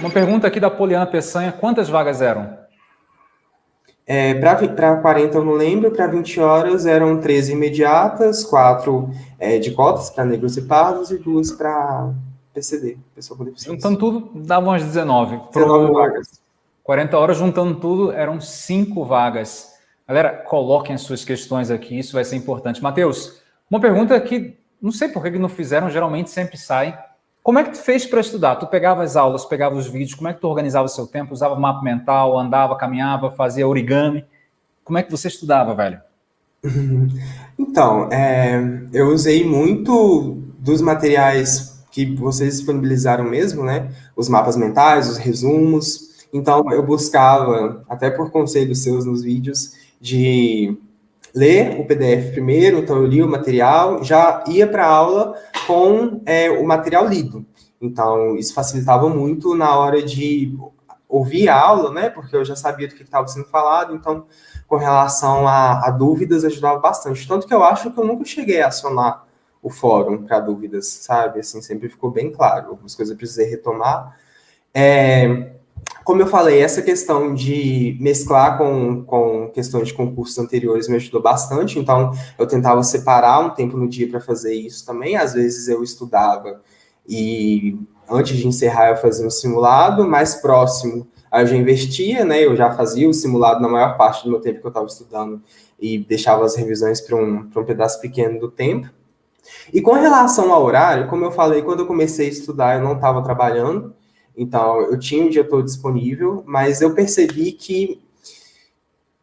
Uma pergunta aqui da Poliana Peçanha, quantas vagas eram? É, para 40 eu não lembro, para 20 horas eram 13 imediatas, 4 é, de cotas para negros e pardos e 2 para PCD, pessoa com deficiência. Juntando tudo, dava umas 19. 19 Pro... vagas. 40 horas, juntando tudo, eram 5 vagas. Galera, coloquem as suas questões aqui, isso vai ser importante. Matheus, uma pergunta que não sei por que não fizeram, geralmente sempre sai. Como é que tu fez para estudar? Tu pegava as aulas, pegava os vídeos, como é que tu organizava o seu tempo? Usava mapa mental, andava, caminhava, fazia origami? Como é que você estudava, velho? Então, é, eu usei muito dos materiais que vocês disponibilizaram mesmo, né? Os mapas mentais, os resumos. Então, eu buscava, até por conselhos seus nos vídeos, de ler o PDF primeiro, então eu li o material, já ia para a aula com é, o material lido. Então, isso facilitava muito na hora de ouvir a aula, né? Porque eu já sabia do que estava sendo falado, então, com relação a, a, dúvidas, ajudava bastante. Tanto que eu acho que eu nunca cheguei a acionar o fórum para dúvidas, sabe? Assim, sempre ficou bem claro. Algumas coisas eu precisei retomar. É, como eu falei, essa questão de mesclar com, com questões de concursos anteriores me ajudou bastante, então eu tentava separar um tempo no dia para fazer isso também. Às vezes eu estudava e antes de encerrar eu fazia um simulado, mais próximo aí eu já investia, né? Eu já fazia o simulado na maior parte do meu tempo que eu estava estudando e deixava as revisões para um, um pedaço pequeno do tempo. E com relação ao horário, como eu falei, quando eu comecei a estudar, eu não estava trabalhando, então, eu tinha o dia todo disponível, mas eu percebi que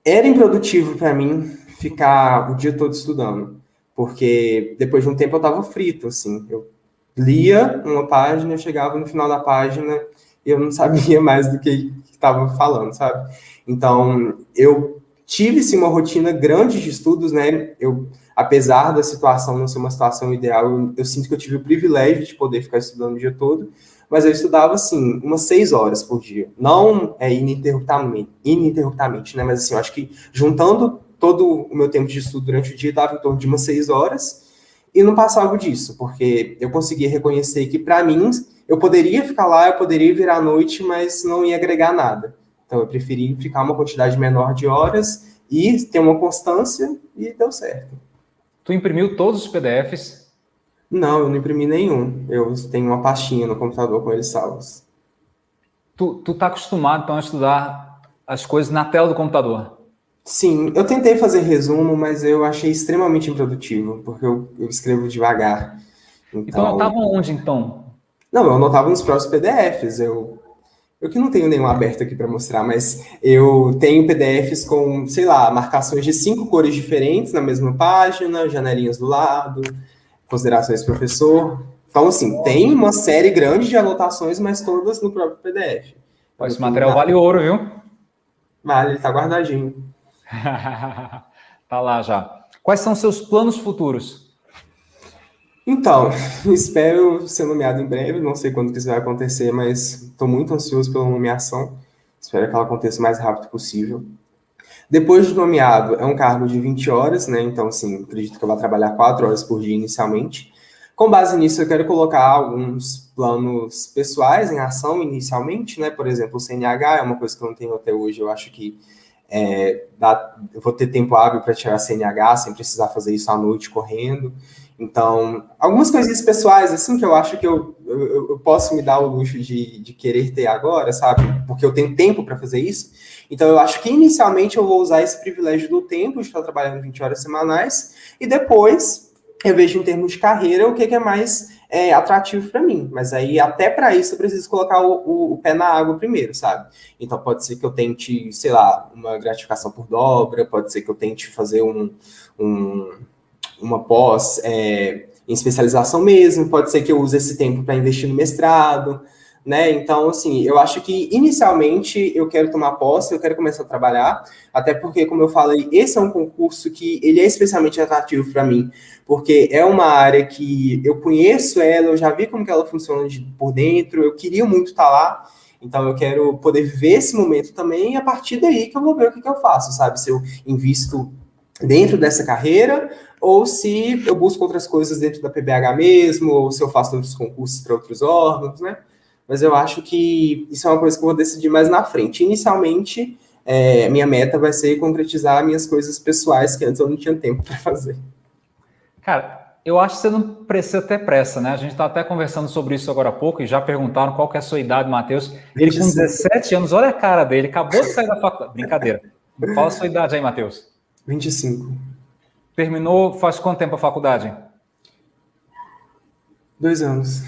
era improdutivo para mim ficar o dia todo estudando, porque depois de um tempo eu estava frito, assim. Eu lia uma página, eu chegava no final da página e eu não sabia mais do que estava falando, sabe? Então, eu tive sim uma rotina grande de estudos, né? Eu, apesar da situação não ser uma situação ideal, eu, eu sinto que eu tive o privilégio de poder ficar estudando o dia todo, mas eu estudava, assim, umas seis horas por dia. Não é ininterruptamente, ininterruptamente, né? Mas, assim, eu acho que juntando todo o meu tempo de estudo durante o dia, dava em torno de umas seis horas, e não passava disso, porque eu conseguia reconhecer que, para mim, eu poderia ficar lá, eu poderia virar à noite, mas não ia agregar nada. Então, eu preferi ficar uma quantidade menor de horas e ter uma constância, e deu certo. Tu imprimiu todos os PDFs não, eu não imprimi nenhum. Eu tenho uma pastinha no computador com eles salvos. Tu, tu tá acostumado, então, a estudar as coisas na tela do computador? Sim, eu tentei fazer resumo, mas eu achei extremamente improdutivo, porque eu, eu escrevo devagar. Então, então anotava onde, então? Não, eu anotava nos próprios PDFs. Eu, eu que não tenho nenhum aberto aqui para mostrar, mas eu tenho PDFs com, sei lá, marcações de cinco cores diferentes na mesma página, janelinhas do lado, considerações professor. Então, assim, tem uma série grande de anotações, mas todas no próprio PDF. Esse material vale ouro, viu? Vale, ele tá guardadinho. tá lá já. Quais são seus planos futuros? Então, espero ser nomeado em breve, não sei quando que isso vai acontecer, mas estou muito ansioso pela nomeação. Espero que ela aconteça o mais rápido possível. Depois de nomeado, é um cargo de 20 horas, né? Então, assim, acredito que eu vou trabalhar 4 horas por dia inicialmente. Com base nisso, eu quero colocar alguns planos pessoais em ação inicialmente, né? Por exemplo, o CNH é uma coisa que eu não tenho até hoje. Eu acho que é, dá, eu vou ter tempo hábil para tirar CNH sem precisar fazer isso à noite correndo. Então, algumas coisinhas pessoais, assim, que eu acho que eu, eu, eu posso me dar o luxo de, de querer ter agora, sabe? Porque eu tenho tempo para fazer isso. Então, eu acho que inicialmente eu vou usar esse privilégio do tempo, de estar trabalhando 20 horas semanais, e depois eu vejo em termos de carreira o que, que é mais é, atrativo para mim. Mas aí, até para isso, eu preciso colocar o, o, o, pé na água primeiro, sabe? Então, pode ser que eu tente, sei lá, uma gratificação por dobra, pode ser que eu tente fazer um, um uma pós é, em especialização mesmo, pode ser que eu use esse tempo para investir no mestrado, né? Então, assim, eu acho que inicialmente eu quero tomar posse, eu quero começar a trabalhar, até porque, como eu falei, esse é um concurso que ele é especialmente atrativo para mim, porque é uma área que eu conheço ela, eu já vi como que ela funciona de, por dentro, eu queria muito estar tá lá, então eu quero poder viver esse momento também, e a partir daí que eu vou ver o que, que eu faço, sabe? Se eu invisto dentro dessa carreira, ou se eu busco outras coisas dentro da PBH mesmo, ou se eu faço outros concursos para outros órgãos, né? Mas eu acho que isso é uma coisa que eu vou decidir mais na frente. Inicialmente, é, minha meta vai ser concretizar minhas coisas pessoais que antes eu não tinha tempo para fazer. Cara, eu acho que você não precisa ter pressa, né? A gente está até conversando sobre isso agora há pouco e já perguntaram qual que é a sua idade, Matheus. Ele com 17 anos, olha a cara dele, acabou de sair da faculdade. Brincadeira. Qual a sua idade aí, Matheus? 25. Terminou faz quanto tempo a faculdade? Dois anos.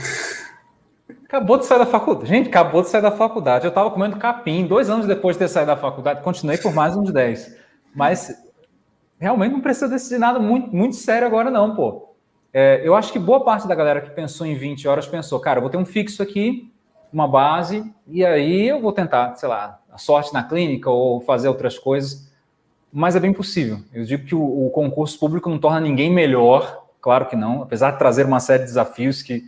Acabou de sair da faculdade. Gente, acabou de sair da faculdade. Eu estava comendo capim dois anos depois de ter saído da faculdade. Continuei por mais uns 10. Mas realmente não precisa decidir nada muito, muito sério agora, não, pô. É, eu acho que boa parte da galera que pensou em 20 horas pensou, cara, eu vou ter um fixo aqui, uma base, e aí eu vou tentar, sei lá, a sorte na clínica ou fazer outras coisas. Mas é bem possível. Eu digo que o, o concurso público não torna ninguém melhor, claro que não, apesar de trazer uma série de desafios que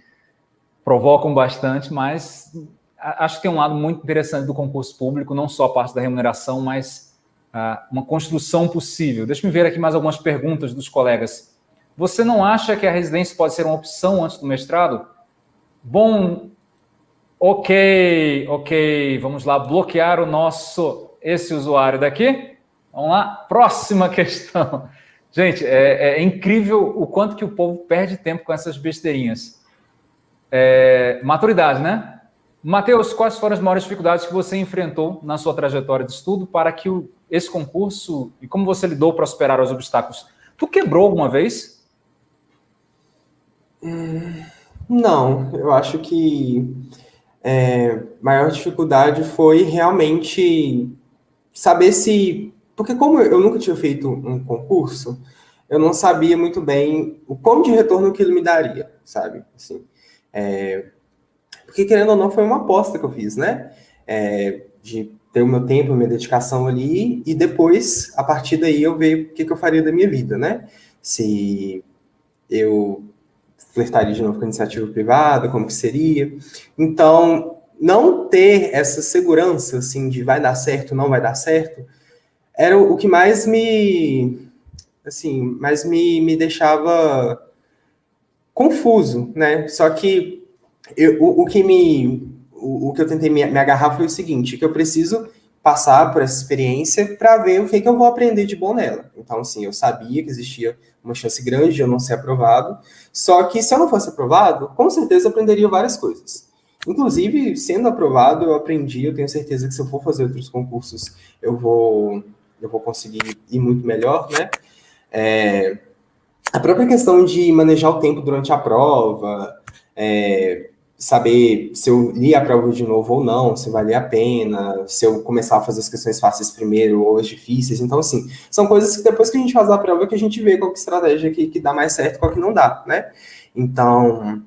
provocam bastante, mas acho que tem um lado muito interessante do concurso público, não só a parte da remuneração, mas uh, uma construção possível. Deixa me ver aqui mais algumas perguntas dos colegas. Você não acha que a residência pode ser uma opção antes do mestrado? Bom, ok, ok, vamos lá, bloquear o nosso, esse usuário daqui. Vamos lá, próxima questão. Gente, é, é incrível o quanto que o povo perde tempo com essas besteirinhas. É, maturidade, né? Matheus, quais foram as maiores dificuldades que você enfrentou na sua trajetória de estudo para que o, esse concurso e como você lidou para superar os obstáculos? Tu quebrou alguma vez? Hum, não, eu acho que é, maior dificuldade foi realmente saber se. Porque, como eu nunca tinha feito um concurso, eu não sabia muito bem o quão de retorno aquilo me daria, sabe? Assim, é, porque, querendo ou não, foi uma aposta que eu fiz, né? É, de ter o meu tempo, minha dedicação ali, e depois, a partir daí, eu ver o que, que eu faria da minha vida, né? Se eu flertaria de novo com a iniciativa privada, como que seria. Então, não ter essa segurança, assim, de vai dar certo, não vai dar certo, era o que mais me, assim, mais me, me deixava confuso, né? Só que eu, o, o, que me o, o, que eu tentei me, me, agarrar foi o seguinte, que eu preciso passar por essa experiência para ver o que, que eu vou aprender de bom nela. Então, assim, eu sabia que existia uma chance grande de eu não ser aprovado, só que se eu não fosse aprovado, com certeza eu aprenderia várias coisas. Inclusive, sendo aprovado, eu aprendi, eu tenho certeza que se eu for fazer outros concursos, eu vou, eu vou conseguir ir muito melhor, né? É, a própria questão de manejar o tempo durante a prova, é, saber se eu li a prova de novo ou não, se valia a pena, se eu começar a fazer as questões fáceis primeiro ou as difíceis. Então, assim, são coisas que depois que a gente faz a prova que a gente vê qual que estratégia que, que dá mais certo qual que não dá, né? Então,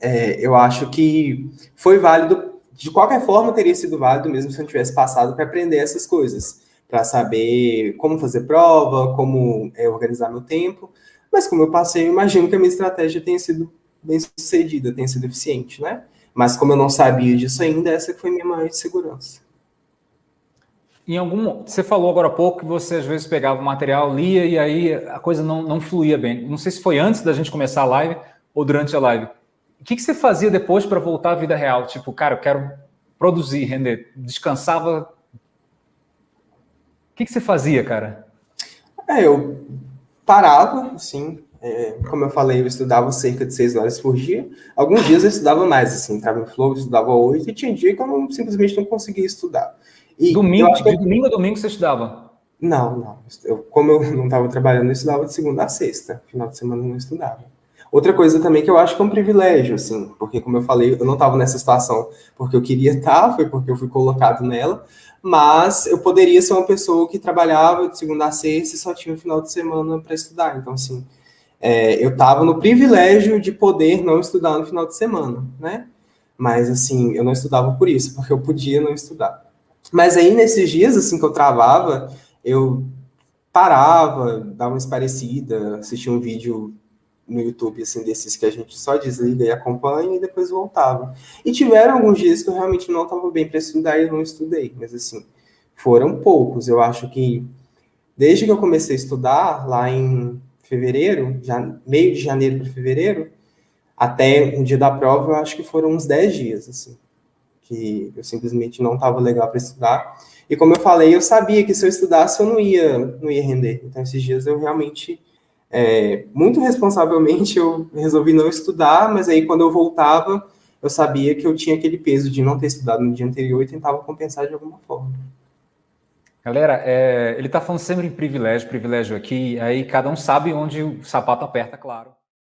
é, eu acho que foi válido, de qualquer forma teria sido válido mesmo se eu tivesse passado para aprender essas coisas, para saber como fazer prova, como é, organizar meu tempo, mas como eu passei, eu imagino que a minha estratégia tenha sido bem sucedida, tenha sido eficiente, né? Mas como eu não sabia disso ainda, essa foi minha maior insegurança. Em algum, você falou agora há pouco que você às vezes pegava o material, lia e aí a coisa não, não fluía bem. Não sei se foi antes da gente começar a live ou durante a live. O que, que você fazia depois para voltar à vida real? Tipo, cara, eu quero produzir, render. Descansava. O que, que você fazia, cara? É, eu parava, assim, é, como eu falei, eu estudava cerca de seis horas por dia. Alguns dias eu estudava mais, assim, entrava em flow, estudava oito, e tinha dia que eu não, simplesmente não conseguia estudar. E domingo, de que... domingo a domingo você estudava? Não, não. Eu, como eu não estava trabalhando, eu estudava de segunda a sexta. Final de semana eu não estudava. Outra coisa também que eu acho que é um privilégio, assim, porque como eu falei, eu não estava nessa situação porque eu queria estar, foi porque eu fui colocado nela, mas eu poderia ser uma pessoa que trabalhava de segunda a sexta e só tinha o final de semana para estudar. Então, assim, é, eu estava no privilégio de poder não estudar no final de semana, né? Mas, assim, eu não estudava por isso, porque eu podia não estudar. Mas aí, nesses dias, assim, que eu travava, eu parava, dava uma esparecida, assistia um vídeo no YouTube, assim, desses que a gente só desliga e acompanha e depois voltava. E tiveram alguns dias que eu realmente não estava bem para estudar e não estudei, mas assim, foram poucos. Eu acho que desde que eu comecei a estudar, lá em fevereiro, já, meio de janeiro para fevereiro, até o dia da prova, eu acho que foram uns 10 dias, assim, que eu simplesmente não estava legal para estudar. E como eu falei, eu sabia que se eu estudasse eu não ia, não ia render. Então, esses dias eu realmente, é, muito responsavelmente, eu resolvi não estudar, mas aí quando eu voltava, eu sabia que eu tinha aquele peso de não ter estudado no dia anterior e tentava compensar de alguma forma. Galera, é, ele está falando sempre em privilégio, privilégio aqui, aí cada um sabe onde o sapato aperta, claro.